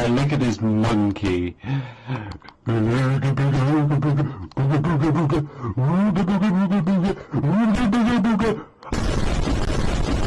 I look at this monkey.